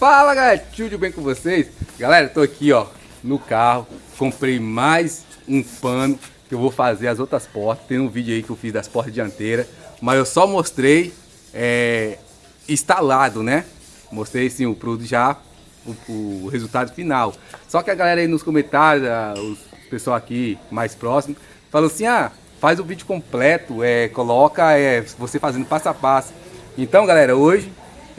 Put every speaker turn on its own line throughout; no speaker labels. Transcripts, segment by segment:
Fala galera, tudo bem com vocês? Galera, tô aqui ó, no carro, comprei mais um pano que eu vou fazer as outras portas. Tem um vídeo aí que eu fiz das portas dianteiras, mas eu só mostrei é, instalado, né? Mostrei sim o produto já, o, o, resultado final. Só que a galera aí nos comentários, os pessoal aqui mais próximo, falou assim, ah, faz o vídeo completo, é, coloca é, você fazendo passo a passo. Então galera, hoje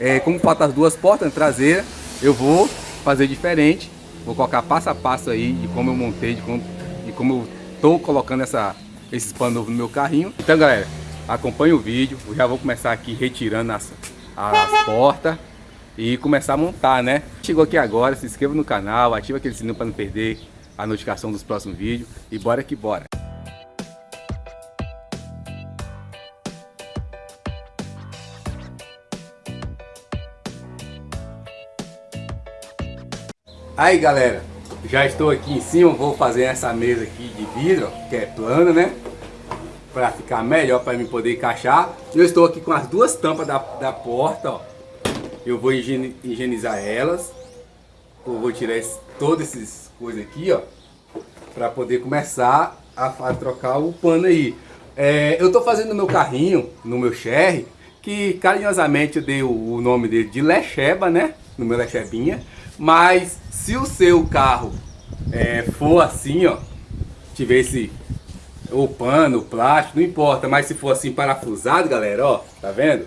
é, como faltam as duas portas traseiras, eu vou fazer diferente. Vou colocar passo a passo aí de como eu montei, de como, de como eu tô colocando essa, esses panos novos no meu carrinho. Então galera, acompanhe o vídeo. Eu já vou começar aqui retirando as, as portas e começar a montar, né? Chegou aqui agora, se inscreva no canal, ativa aquele sininho para não perder a notificação dos próximos vídeos. E bora que bora! Aí galera, já estou aqui em cima, vou fazer essa mesa aqui de vidro, que é plana, né? Para ficar melhor para mim poder encaixar. Eu estou aqui com as duas tampas da, da porta, ó. Eu vou higienizar elas. Eu vou tirar esse, todas essas coisas aqui, ó. Para poder começar a, a, trocar o pano aí. É, eu estou fazendo meu carrinho, no meu Sherry, que carinhosamente eu dei o, o nome dele de Lecheba, né? No meu Lechebinha. Mas se o seu carro é, for assim, ó, tiver esse o pano, plástico, não importa, mas se for assim parafusado, galera, ó, tá vendo?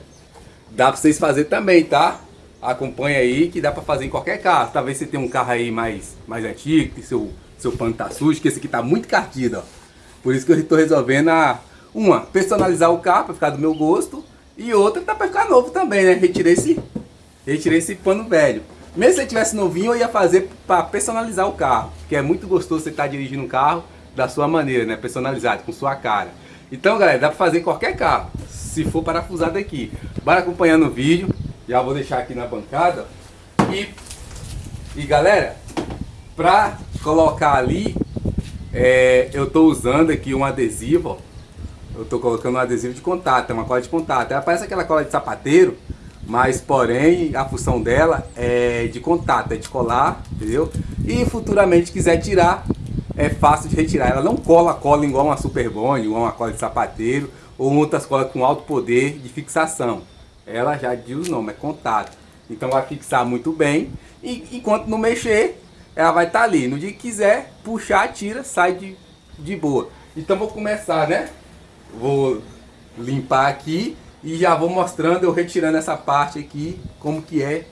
Dá pra vocês fazer também, tá? Acompanha aí que dá pra fazer em qualquer carro. Talvez você tenha um carro aí mais, mais antigo, que seu, seu pano tá sujo, que esse aqui tá muito cartido, ó. Por isso que eu tô resolvendo a, uma, personalizar o carro pra ficar do meu gosto, e outra tá pra ficar novo também, né? Retirei esse, retirei esse pano velho. Mesmo se ele tivesse novinho, eu ia fazer para personalizar o carro. Que é muito gostoso você estar tá dirigindo um carro da sua maneira, né? Personalizado, com sua cara. Então, galera, dá para fazer qualquer carro. Se for parafusado aqui. Bora acompanhando o vídeo. Já vou deixar aqui na bancada. E, e galera, para colocar ali, é, eu estou usando aqui um adesivo, ó. Eu estou colocando um adesivo de contato, é uma cola de contato. Ela parece aquela cola de sapateiro, mas porém a função dela é de contato, é de colar, entendeu? E futuramente quiser tirar, é fácil de retirar. Ela não cola cola igual uma Super Bond, igual uma cola de sapateiro ou outras colas com alto poder de fixação. Ela já diz o nome, é contato. Então vai fixar muito bem e enquanto não mexer, ela vai estar tá ali. No dia que quiser, puxar, tira, sai de, de boa. Então vou começar, né? Vou limpar aqui e já vou mostrando, eu retirando essa parte aqui, como que é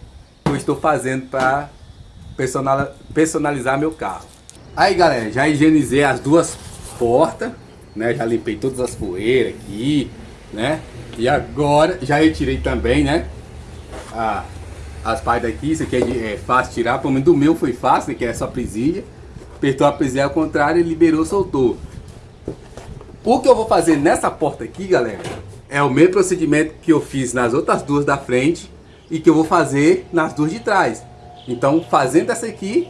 que eu estou fazendo para personalizar meu carro. Aí galera, já higienizei as duas portas, né? Já limpei todas as poeiras aqui, né? E agora já retirei também, né? As partes daqui, isso aqui é, de, é fácil tirar, pelo menos do meu foi fácil, né? que é só presilha. Apertou a presilha ao contrário, liberou, soltou. O que eu vou fazer nessa porta aqui, galera, é o mesmo procedimento que eu fiz nas outras duas da frente e que eu vou fazer nas duas de trás. Então, fazendo essa aqui,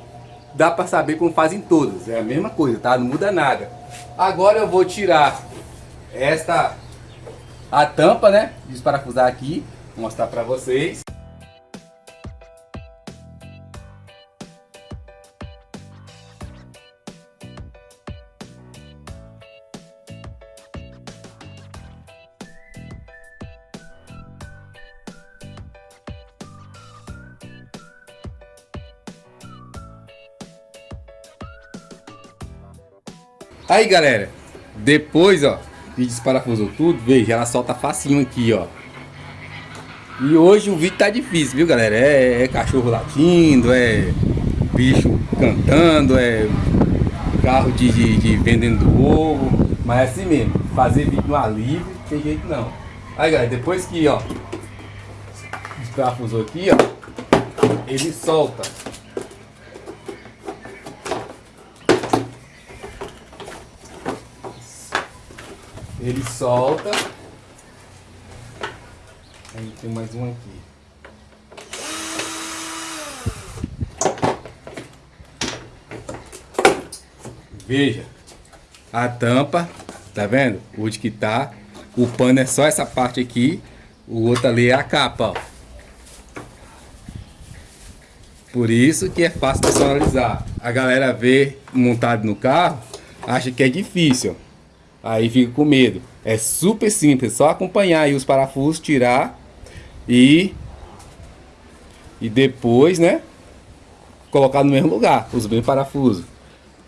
dá para saber como fazem todas. É a mesma coisa, tá? Não muda nada. Agora eu vou tirar esta a tampa, né? Desparafusar aqui, mostrar para vocês. Aí, galera, depois, ó, que desparafusou tudo, veja, ela solta facinho aqui, ó. E hoje o vídeo tá difícil, viu, galera? É, é cachorro latindo, é bicho cantando, é carro de, de, de vendendo ovo. Mas é assim mesmo, fazer vídeo no alívio, tem jeito não. Aí, galera, depois que, ó, desparafusou aqui, ó, ele solta. Ele solta. Aí tem mais um aqui. Veja. A tampa, tá vendo? Onde que tá. O pano é só essa parte aqui. O outro ali é a capa, ó. Por isso que é fácil personalizar. A galera vê montado no carro, acha que é difícil. Aí fica com medo. É super simples, só acompanhar aí os parafusos, tirar e e depois, né, colocar no mesmo lugar os bem parafusos.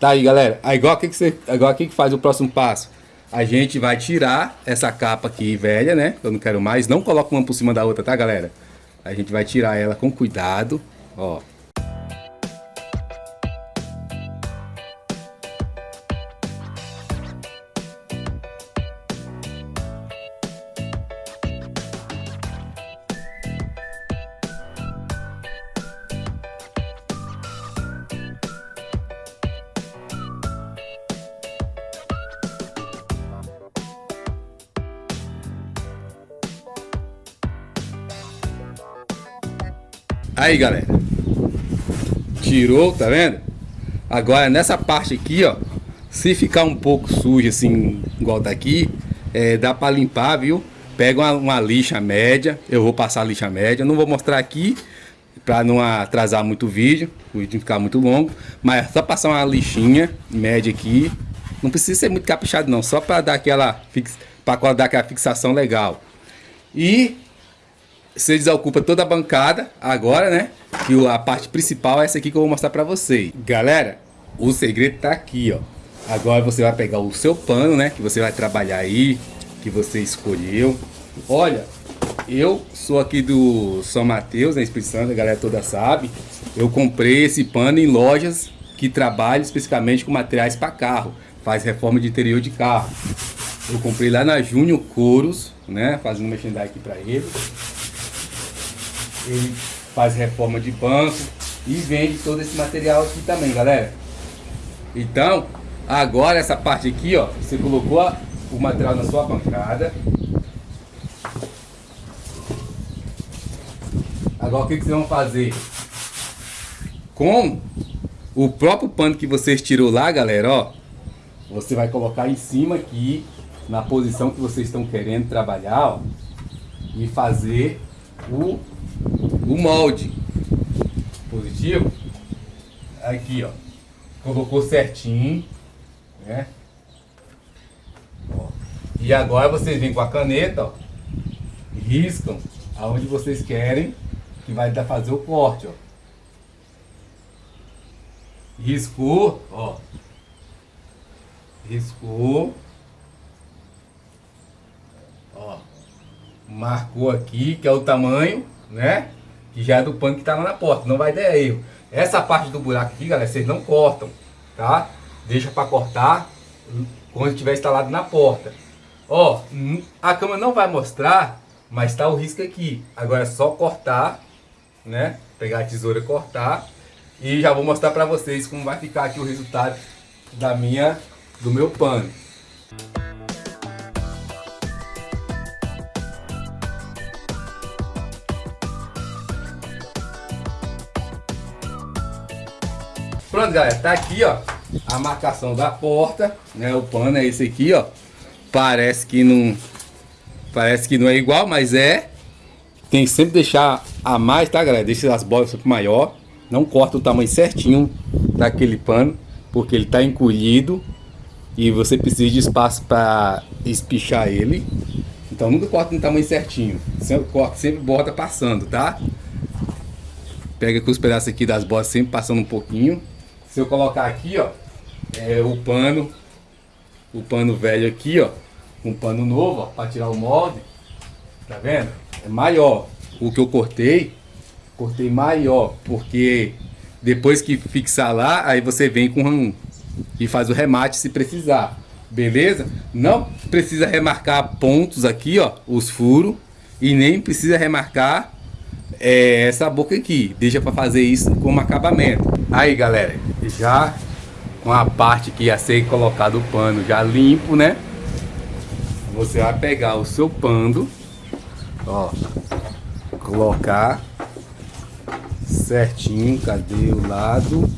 Tá aí, galera. Aí, igual aqui que você, igual aqui que faz o próximo passo. A gente vai tirar essa capa aqui velha, né? Eu não quero mais. Não coloca uma por cima da outra, tá, galera? A gente vai tirar ela com cuidado, ó. Aí, galera. Tirou, tá vendo? Agora, nessa parte aqui, ó. Se ficar um pouco sujo, assim, igual daqui, é, dá pra limpar, viu? Pega uma, uma, lixa média. Eu vou passar a lixa média. Não vou mostrar aqui, pra não atrasar muito o vídeo. O vídeo ficar muito longo. Mas é só passar uma lixinha média aqui. Não precisa ser muito caprichado, não. Só pra dar aquela, fix... pra dar aquela fixação legal. E você desocupa toda a bancada agora, né? E a parte principal é essa aqui que eu vou mostrar pra vocês. Galera, o segredo tá aqui, ó. Agora você vai pegar o seu pano, né? Que você vai trabalhar aí, que você escolheu. Olha, eu sou aqui do São Mateus, na Espírito Santo, a galera toda sabe. Eu comprei esse pano em lojas que trabalham especificamente com materiais para carro. Faz reforma de interior de carro. Eu comprei lá na Júnior Couros, né? Fazendo merchandising aqui para ele ele faz reforma de banco e vende todo esse material aqui também, galera. Então, agora essa parte aqui, ó, você colocou o material na sua bancada. Agora o que, que vocês vão fazer? Com o próprio pano que vocês tirou lá, galera, ó, você vai colocar em cima aqui, na posição que vocês estão querendo trabalhar, ó, e fazer o o molde positivo aqui ó colocou certinho né? Ó. e agora vocês vêm com a caneta ó, riscam aonde vocês querem que vai dar fazer o corte ó. Riscou ó. Riscou. Ó marcou aqui que é o tamanho né que já é do pano que tá lá na porta, não vai dar erro. Essa parte do buraco aqui, galera, vocês não cortam, tá? Deixa para cortar quando estiver instalado na porta. Ó, a câmera não vai mostrar, mas tá o risco aqui. Agora é só cortar, né? Pegar a tesoura e cortar. E já vou mostrar para vocês como vai ficar aqui o resultado da minha, do meu pano. Pronto, galera, tá aqui, ó, a marcação da porta, né? O pano é esse aqui, ó. Parece que não parece que não é igual, mas é. Tem que sempre deixar a mais, tá, galera? Deixa as bolas pouco maior. Não corta o tamanho certinho daquele pano, porque ele tá encolhido e você precisa de espaço para espichar ele. Então nunca corta no tamanho certinho. Sempre corta, sempre bota passando, tá? Pega com os pedaços aqui das bolas sempre passando um pouquinho. Se eu colocar aqui, ó, é o pano, o pano velho aqui, ó, um pano novo, ó, para tirar o molde, tá vendo? É maior. O que eu cortei, cortei maior, porque depois que fixar lá, aí você vem com um, e faz o remate se precisar. Beleza? Não precisa remarcar pontos aqui, ó, os furos, e nem precisa remarcar é, essa boca aqui. Deixa para fazer isso como acabamento. Aí, galera, já com a parte que ia ser colocado o pano já limpo, né? Você vai pegar o seu pano, ó, colocar certinho, cadê o lado?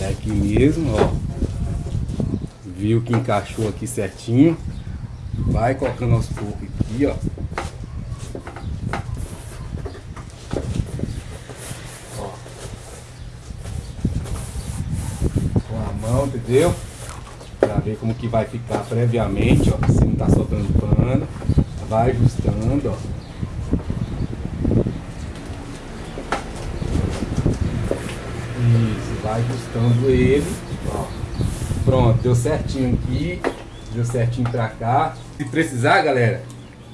É aqui mesmo, ó. Viu que encaixou aqui certinho. Vai colocando aos poucos aqui, ó. Entendeu? Pra ver como que vai ficar previamente, ó. Se não tá soltando pano. Vai ajustando, ó. Isso, vai ajustando ele, ó. Pronto, deu certinho aqui, deu certinho pra cá. Se precisar, galera,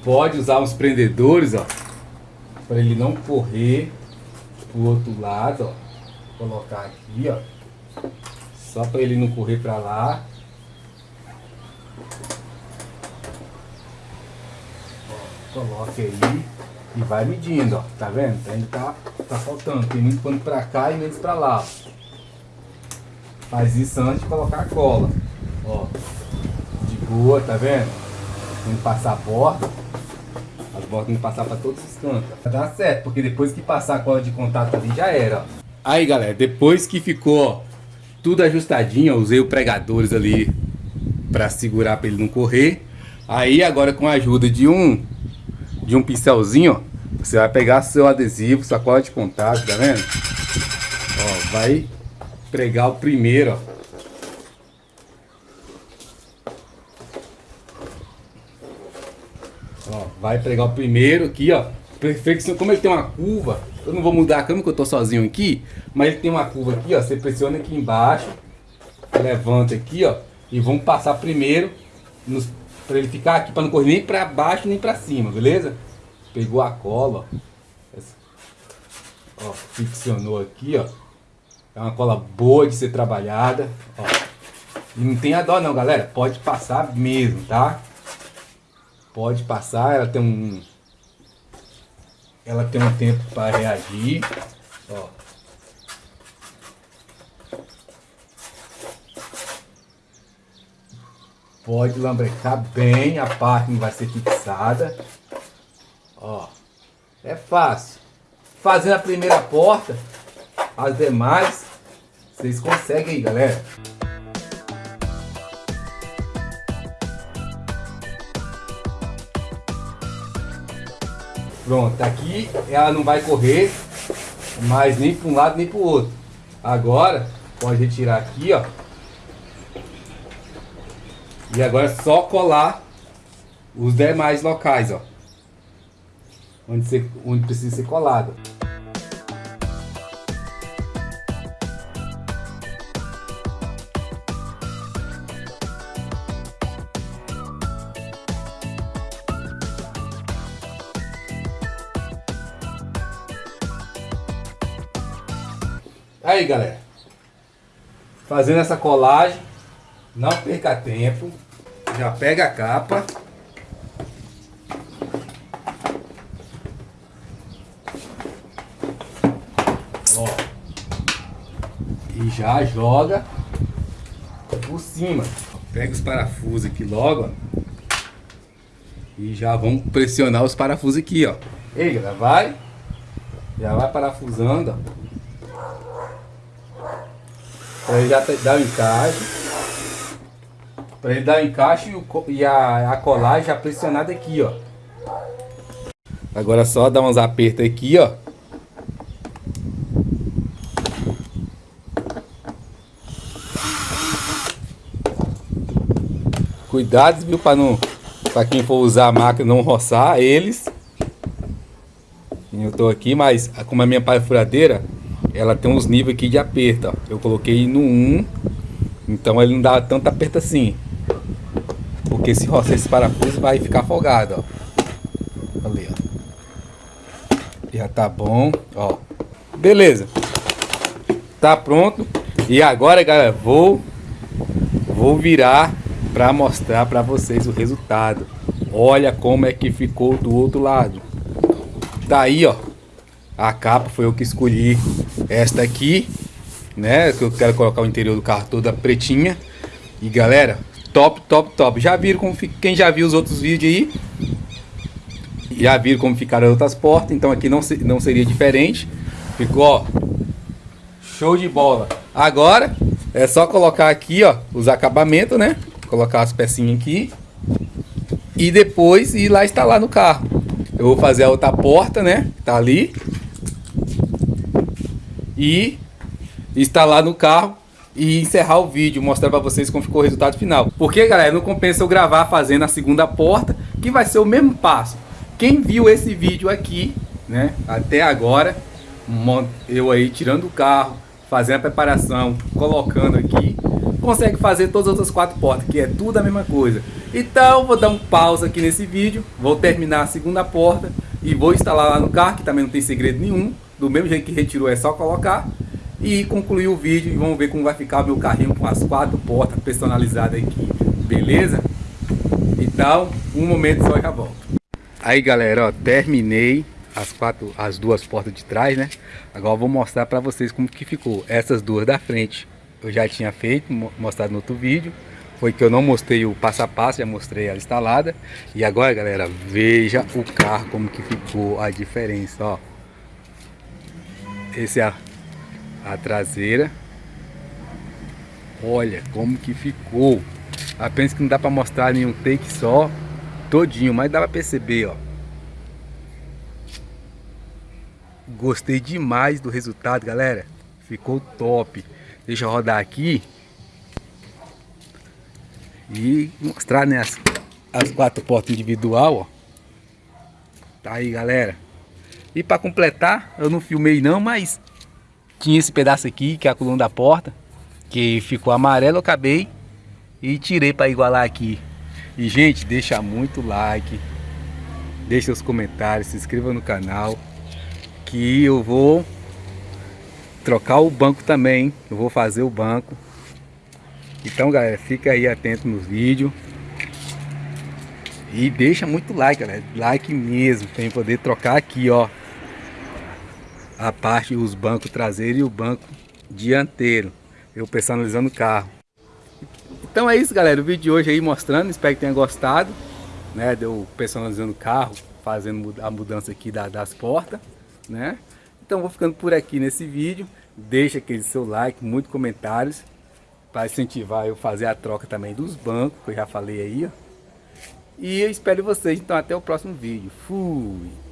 pode usar uns prendedores, ó. Pra ele não correr pro outro lado, ó. Vou colocar aqui, ó. Só para ele não correr para lá. Ó, coloque aí e vai medindo, ó. Tá vendo? Ainda tá, tá faltando. Tem muito pano para cá e menos para lá. Faz isso antes de colocar a cola. Ó. De boa, tá vendo? Tem que passar a borda. As bordas tem que passar para todos os cantos. Vai dar certo, porque depois que passar a cola de contato ali já era, ó. Aí galera, depois que ficou tudo ajustadinho, eu usei o pregadores ali para segurar para ele não correr. Aí agora com a ajuda de um de um pincelzinho, você vai pegar seu adesivo, sua cola de contato, tá vendo? Ó, vai pregar o primeiro, ó. Ó, vai pregar o primeiro aqui, ó. Perfeição, como ele tem uma curva, eu não vou mudar a câmera que eu tô sozinho aqui, mas ele tem uma curva aqui, ó. Você pressiona aqui embaixo, levanta aqui, ó, e vamos passar primeiro para ele ficar aqui para não correr nem para baixo nem para cima, beleza? Pegou a cola, ó. ó, ficcionou aqui, ó. É uma cola boa de ser trabalhada, ó. E não tem a dó não, galera. Pode passar mesmo, tá? Pode passar, ela tem um ela tem um tempo para reagir. Ó. Pode lambrecar bem, a parte não vai ser fixada. Ó. É fácil. Fazendo a primeira porta, as demais vocês conseguem aí, galera. Pronto, aqui ela não vai correr mais nem para um lado nem para o outro. Agora, pode retirar aqui, ó. E agora é só colar os demais locais, ó. Onde, você, onde precisa ser colado. Aí galera, fazendo essa colagem, não perca tempo, já pega a capa. Ó, e já joga por cima. Pega os parafusos aqui logo, ó, e já vamos pressionar os parafusos aqui, ó. Ei, galera, vai, já vai parafusando, ó. Para ele já dar o encaixe. Para ele dar o encaixe e a, a colagem já pressionada aqui, ó. Agora só dar uns apertos aqui, ó. Cuidado, viu, para não para quem for usar a máquina não roçar eles. Eu tô aqui, mas como a minha furadeira ela tem uns níveis aqui de aperto, ó. Eu coloquei no 1, então ele não dá tanto aperto assim. Porque se roçar esse parafuso vai ficar folgado, ó. Ali, ó. Já tá bom, ó. Beleza. Tá pronto. E agora, galera, vou vou virar para mostrar para vocês o resultado. Olha como é que ficou do outro lado. Tá aí, ó. A capa foi eu que escolhi esta aqui, né? Que eu quero colocar o interior do carro toda pretinha. E galera, top, top, top. Já viram como fica, quem já viu os outros vídeos aí? Já viram como ficaram as outras portas, então aqui não, não seria diferente. Ficou, ó, show de bola. Agora é só colocar aqui, ó, os acabamentos, né? Colocar as pecinhas aqui. E depois ir lá instalar no carro. Eu vou fazer a outra porta, né? Tá ali e instalar no carro e encerrar o vídeo, mostrar para vocês como ficou o resultado final. Porque, galera, não compensa eu gravar fazendo a segunda porta, que vai ser o mesmo passo. Quem viu esse vídeo aqui, né, até agora, eu aí tirando o carro, fazendo a preparação, colocando aqui, consegue fazer todas as outras quatro portas, que é tudo a mesma coisa. Então, vou dar um pausa aqui nesse vídeo, vou terminar a segunda porta e vou instalar lá no carro, que também não tem segredo nenhum. Do mesmo jeito que retirou, é só colocar e concluir o vídeo e vamos ver como vai ficar o meu carrinho com as quatro portas personalizadas aqui, beleza? Então, um momento só e já volto. Aí galera, ó, terminei as quatro, as duas portas de trás, né? Agora vou mostrar para vocês como que ficou. Essas duas da frente eu já tinha feito, mostrado no outro vídeo. Foi que eu não mostrei o passo a passo, já mostrei ela instalada. E agora, galera, veja o carro como que ficou a diferença, ó. Esse é a a traseira. Olha como que ficou. Apenas que não dá para mostrar nenhum take só, todinho, mas dá para perceber, ó. Gostei demais do resultado, galera. Ficou top. Deixa eu rodar aqui. E mostrar né, as, as quatro portas individual, ó. Tá aí, galera. E para completar, eu não filmei não, mas tinha esse pedaço aqui, que é a coluna da porta, que ficou amarelo, eu acabei e tirei para igualar aqui. E gente, deixa muito like, deixa seus comentários, se inscreva no canal, que eu vou trocar o banco também, eu vou fazer o banco. Então galera, fica aí atento nos vídeos. E deixa muito like, galera. Like mesmo, para poder trocar aqui, ó a parte, os bancos traseiros e o banco dianteiro. Eu personalizando o carro. Então é isso, galera. O vídeo de hoje aí mostrando. Espero que tenha gostado. Né? Deu personalizando o carro, fazendo a mudança aqui da, das portas. Né? Então vou ficando por aqui nesse vídeo. Deixa aquele seu like, muitos comentários. Para incentivar eu fazer a troca também dos bancos, que eu já falei aí. Ó. E eu espero vocês. Então até o próximo vídeo. Fui!